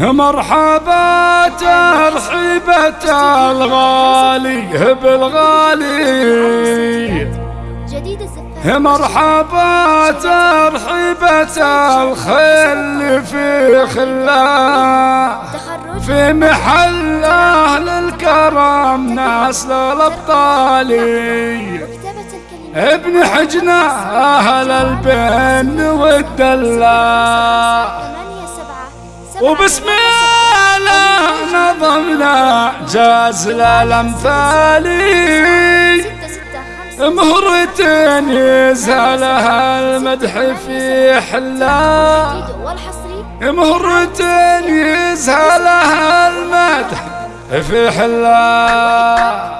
مرحبا ترحيبة الغالي بالغالي. مرحبا ترحيبة الخل في خلا. في محل أهل الكرم ناس للأبطالي ابن حجنا أهل البن والدلال. وبسم الله نظمنا جاز الأمثالي. مهرة يزهلها المدح في حلا. مهرة يزهلها المدح في حلا.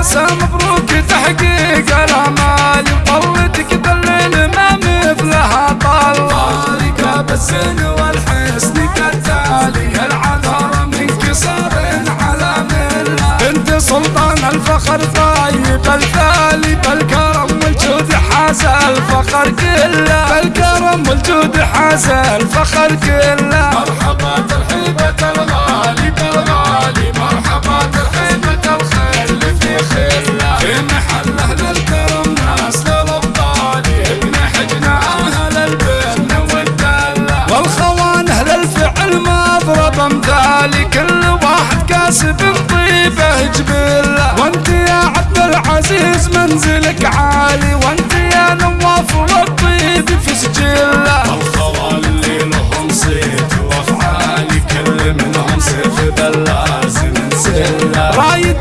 عسى مبروك تحقيق الأمال طلتك دليل ما مثلها طال طارق بالسن والحسن كالتالي العذر منك صار على ملة؟ بنت سلطان الفخر طيب الثالي بالكرم حاز الفخر كله. بالكرم والجود حاز الفخر كله. مرحبا ترحيبة الغالي بالغالي. مرحبا ترحيبة الخير في محله للكرم ناس للأبطال. ابن حجنا أهل البن والدلة والخوان أهل الفعل مضرب امثالي كل واحد كاسب طيبه جبله. وانت يا عبد العزيز منزلك عالي. وانت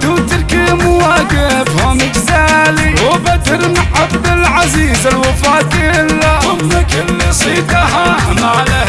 رايد مواقفهم جزالي. وبدر عبد العزيز الوفا كله ام كل صيتها ما لها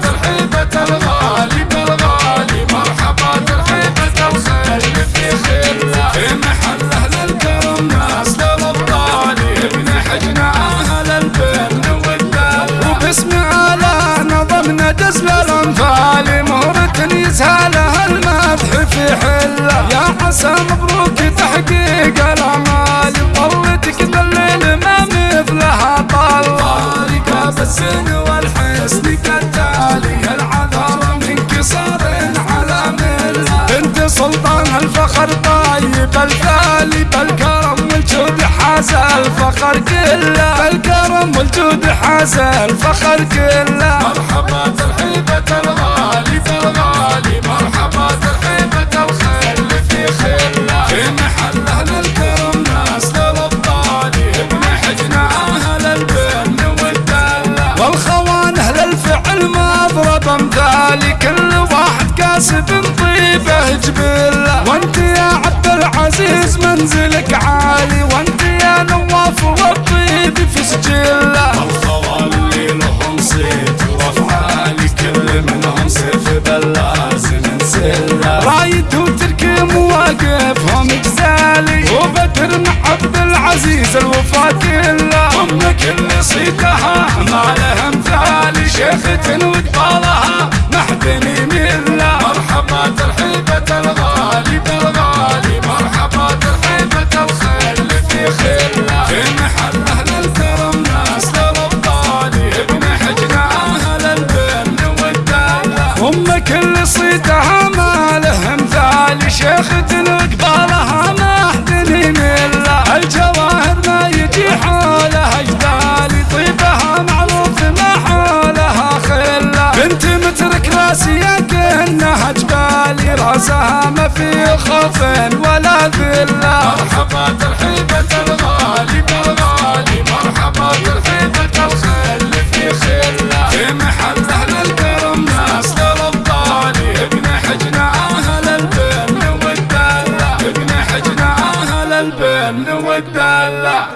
الفخر طيب الثالي بالكرم والجود حاز الفخر كله بالكرم والجود حاز الفخر كله. مرحبا ترحيبة الغالي بالغالي مرحبا ترحيبة الخير في خله في محله للكرم ناس للأبطال ابن حجنا أهل البن والدلة. والخوان أهل الفعل مضرب أمثالي كل واحد كاسب طيبه جبله وانت يا عبد العزيز منزلك عالي. وانت يا نواف والطيب في سجله. الخوان اللي لهم صيت وافعالي كل منهم سيف بلازم نسله رايد وتركي مواقفهم جزالي وبدر مع عبد العزيز الوفا كله. صيتها ما لها مثالي شيخة وقبالها راسية النهج بالي راسها ما في خوف ولا ذلة. مرحبا ترحيبة الغالي بالغالي. مرحبا ترحيبة الخل في خلة. في محل أهل الكرم ناس للضالي ابن حجنا أهل البن والدلة ابن حجنا أهل البن والدلة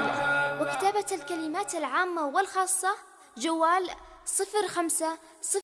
وكتابة الكلمات العامة والخاصة جوال صفر خمسة صفر